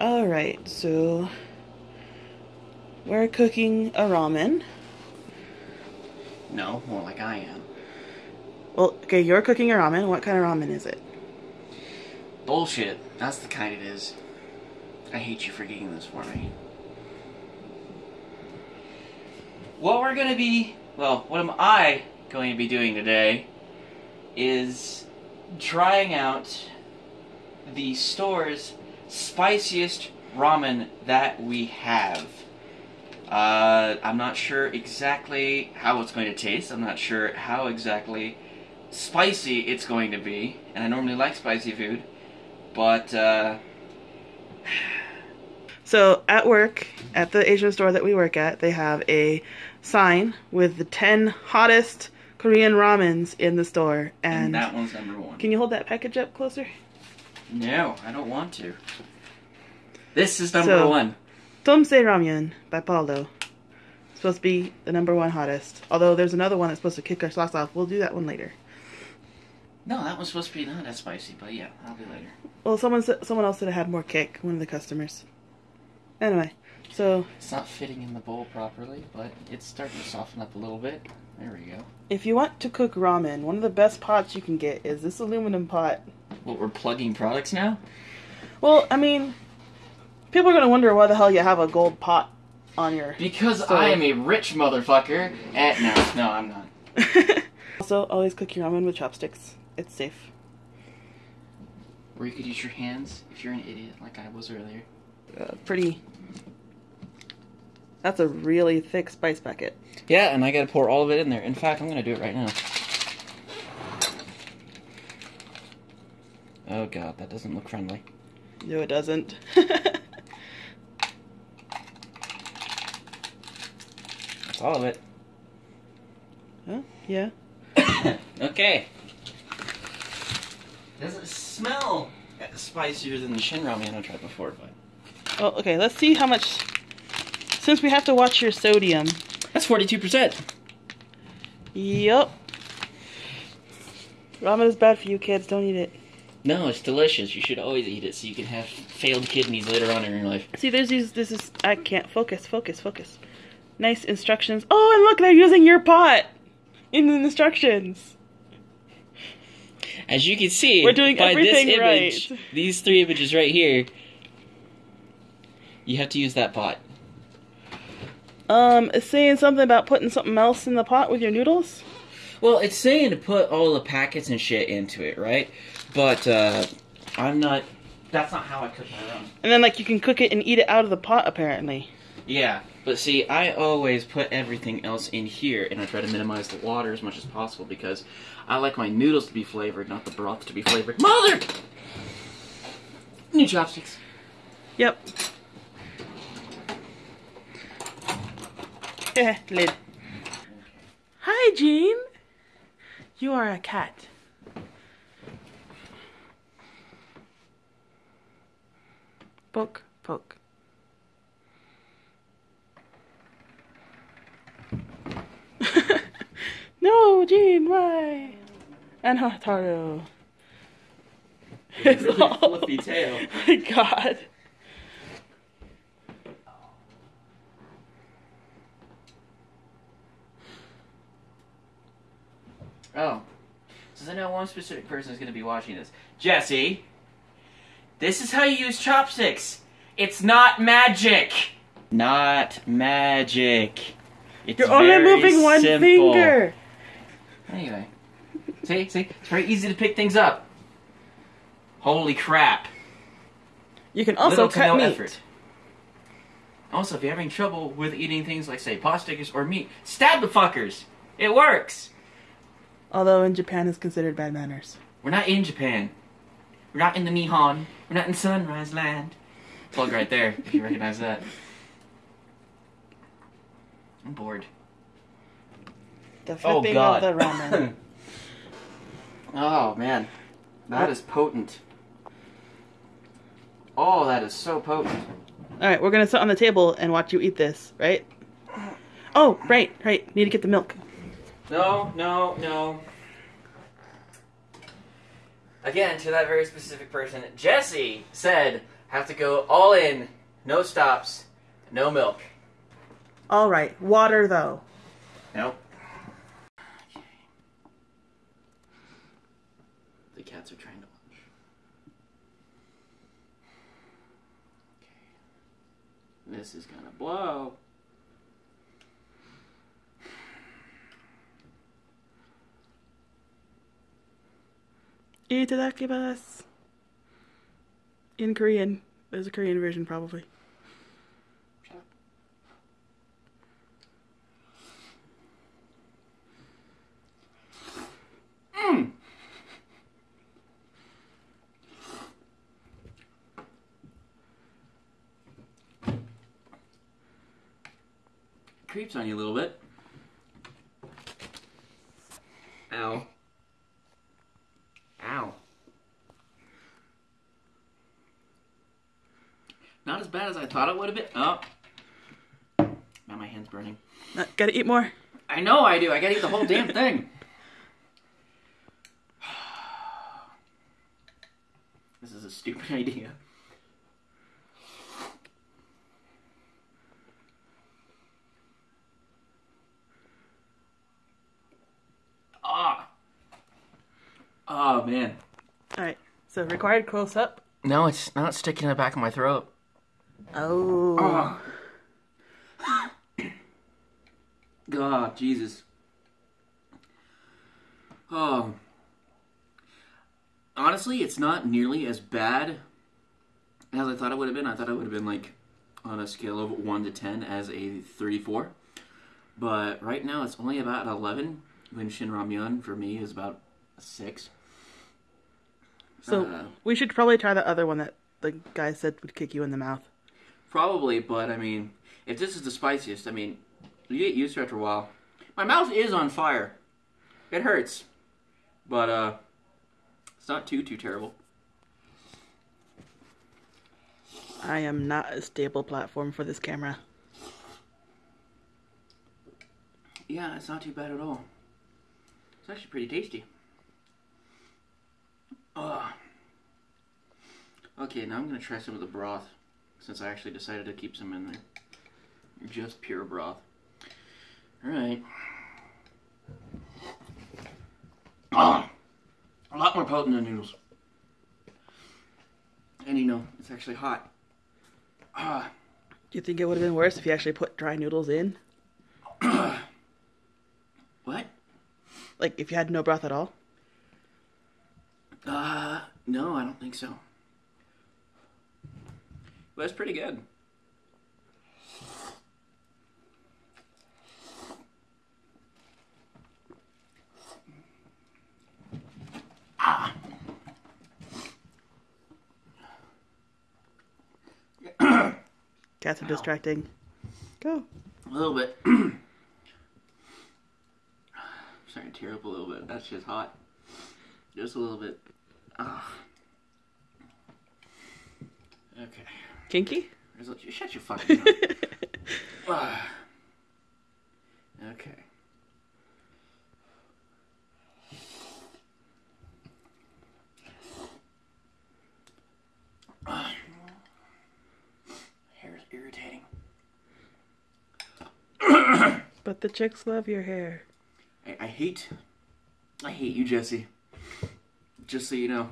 Alright, so we're cooking a ramen. No, more like I am. Well, okay, you're cooking a ramen. What kind of ramen is it? Bullshit. That's the kind it is. I hate you for getting this for me. What we're gonna be, well, what am I going to be doing today is trying out the store's spiciest ramen that we have. Uh, I'm not sure exactly how it's going to taste. I'm not sure how exactly spicy it's going to be. And I normally like spicy food. But, uh, So at work, at the Asian store that we work at, they have a sign with the 10 hottest Korean ramens in the store. and, And, that one's number one. can you hold that package up closer? No, I don't want to. This is number So- one. Teumsae Ramyun by Paldo. Supposed to be the number one hottest. Although there's another one that's supposed to kick our socks off. We'll do that one later. No, that one's supposed to be not as spicy, but yeah, I'll be later. Well, someone someone else said it had more kick. One of the customers. Anyway, so It's not fitting in the bowl properly, but it's starting to soften up a little bit. There we go. if you want to cook ramen, one of the best pots you can get is this aluminum pot. What, we're plugging products now? Well, I mean, people are gonna wonder why the hell you have a gold pot on your. Because So- I am a rich motherfucker. And no, no, I'm not. also, always cook your ramen with chopsticks. It's safe. Or you could use your hands if you're an idiot, like I was earlier. Uh, pretty. That's a really thick spice packet. Yeah, and I gotta pour all of it in there. In fact, I'm gonna do it right now. Oh god, that doesn't look friendly. No, it doesn't. That's all of it. huh? Yeah. okay. Doesn't smell spicier than the Shin ramen I tried before, but Well, okay. Let's see how much. Since we have to watch your sodium. that's forty-two percent. Yup. Ramen is bad for you kids. Don't eat it. No, it's delicious. You should always eat it so you can have failed kidneys later on in your life. See, there's these. This is. I can't focus. Focus. Focus. Nice instructions. Oh, and look, they're using your pot in the instructions. As you can see, We're doing by everything this image, right. these three images right here, you have to use that pot. Um, it's saying something about putting something else in the pot with your noodles. Well, it's saying to put all the packets and shit into it, right? But uh, I'm not. That's not how I cook my own. And then, like, you can cook it and eat it out of the pot, apparently. Yeah, but see, I always put everything else in here, and I try to minimize the water as much as possible because I like my noodles to be flavored, not the broth to be flavored. Mother! New chopsticks. Yep. Eh, lid. Hi, Jean. You are a cat. Poke, poke. no, Jean, why? And Hataru. It's Really all- fluffy tail. my god. Oh. Since I know one specific person is going to be watching this. Jesse, this is how you use chopsticks. It's not magic. Not magic. It's You're only very moving one simple. finger. Anyway. See, see? It's very easy to pick things up. Holy crap. You can also Little cut no meat. effort. Also, if you're having trouble with eating things like, say, pot stickers or meat, stab the fuckers. It works. Although in Japan is considered bad manners. We're not in Japan. We're not in the Nihon. We're not in Sunrise Land. Plug right there, if you recognize that. I'm bored. The Oh, flipping God. of the ramen. oh, man. That is potent. Oh, that is so potent. Alright, we're gonna sit on the table and watch you eat this, right? Oh, right, right. Need to get the milk. No, no, no. Again, to that very specific person, Jesse said, Have to go all in, no stops, no milk. All right, water though. Nope. The cats are trying to lunch. Okay. This is gonna blow. Itadakimasu. In Korean. There's a Korean version probably. Hmm. Creeps on you a little bit. Ow. Not as bad as I thought it would have been. Oh. Now my hand's burning. Uh, gotta eat more. I know I do. I gotta eat the whole damn thing. This is a stupid idea. Ah. Oh man. All right. So required close up. No, it's not sticking in the back of my throat. Oh. God, Jesus. Oh. Honestly, it's not nearly as bad as I thought it would have been. I thought it would have been like on a scale of 1 to 10 as a 34. But right now it's only about 11 when Shin Ramyun for me is about a 6. So Uh, we should probably try the other one that the guy said would kick you in the mouth. Probably, but I mean, if this is the spiciest, I mean, you get used to it after a while. My mouth is on fire. It hurts. But, uh, it's not too, too terrible. I am not a stable platform for this camera. Yeah, it's not too bad at all. It's actually pretty tasty. Ugh. Okay, now I'm gonna try some of the broth, since I actually decided to keep some in there. Just pure broth. Alright. Ah, a lot more potent than noodles. And you know, it's actually hot. Ah, Do you think it would have been worse if you actually put dry noodles in? what? Like if you had no broth at all? Uh, no, I don't think so. But it's pretty good. Cats are distracting. Go. A little bit. starting to tear up a little bit. That's just hot. Just a little bit. Ah. Okay. Kinky? Shut your fucking mouth. Okay. Hair is irritating. but the chicks love your hair. I, I hate, I hate you, Jesse. Just so you know.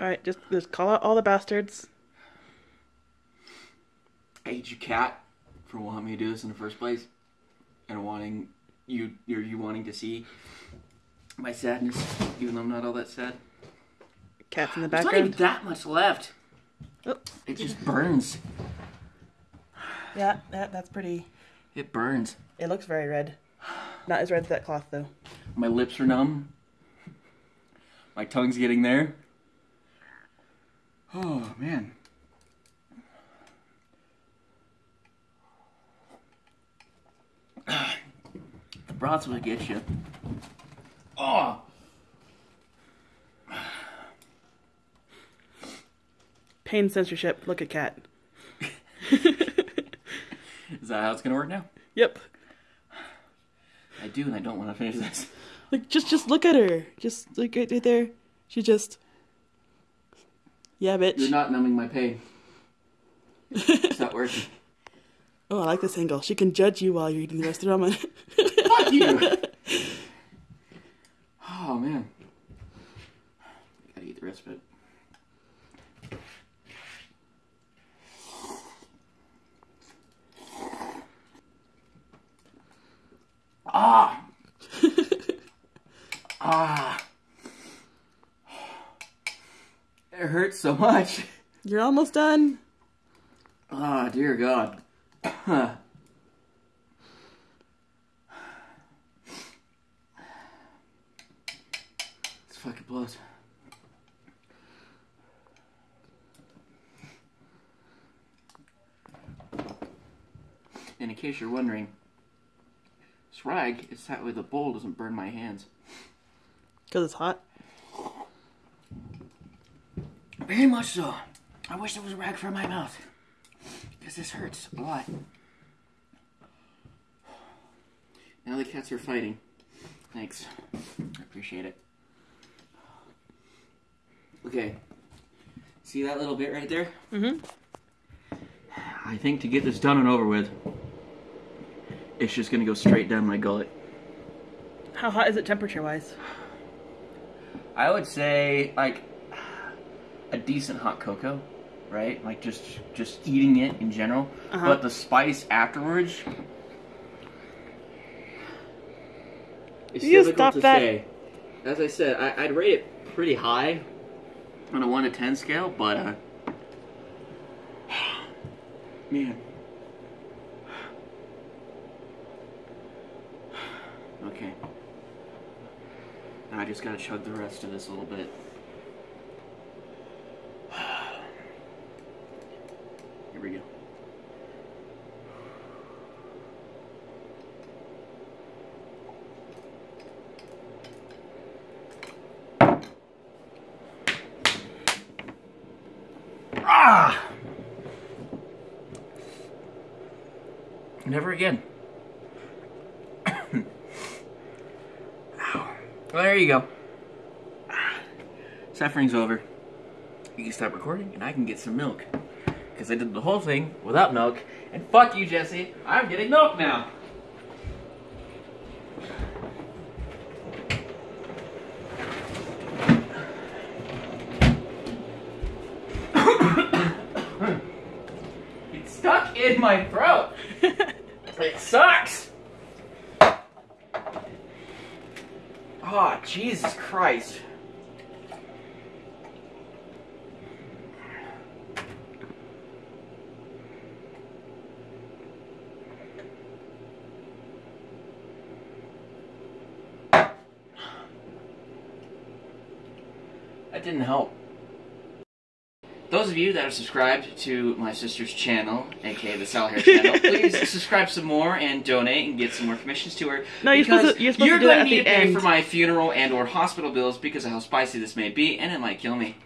Alright, just just call out all the bastards. I hate you, cat, for wanting me to do this in the first place, and wanting you—you're you wanting to see my sadness, even though I'm not all that sad. Cats in the There's not even that much left. Oh, It just burns. yeah, that, that's pretty. It burns. It looks very red. Not as red as that cloth though. My lips are numb. My tongue's getting there. Oh man. The broth's what gets you. Oh. Pain censorship. Look at cat. Is that how it's gonna work now? Yep. I do, and I don't want to finish this. Like just just look at her. Just like right, right there. She just Yeah, bitch. You're not numbing my pain. It's not working. oh, I like this angle. She can judge you while you're eating the rest of the ramen. Fuck you! Oh man. Gotta eat the rest of it. Ah! ah! It hurts so much. You're almost done. Ah, dear God. fucking blows. And in case you're wondering, this rag is that way the bowl doesn't burn my hands. Because it's hot. Very much so. I wish there was a rag for my mouth. Because this hurts a lot. Now the cats are fighting. Thanks. I appreciate it. Okay. See that little bit right there? Mm-hmm. I think to get this done and over with, it's just gonna go straight down my gullet. How hot is it temperature wise? I would say like a decent hot cocoa, right? Like just just eating it in general. Uh-huh. But the spice afterwards is You difficult to that. say. As I said, I, I'd rate it pretty high on a one to ten scale, but uh, man. Okay. I just gotta chug the rest of this a little bit. Ah! Never again. Well, there you go. Suffering's over. You can stop recording, and I can get some milk. Because I did the whole thing without milk. And fuck you, Jesse. I'm getting milk now. it's stuck in my throat. It sucks. Oh, Jesus Christ. That didn't help. Those of you that are subscribed to my sister's channel, aka the Sal Hair channel, please subscribe some more and donate and get some more commissions to her. No, you're supposed to- you're supposed you're do going to need to pay end. for my funeral and or hospital bills because of how spicy this may be, and it might kill me.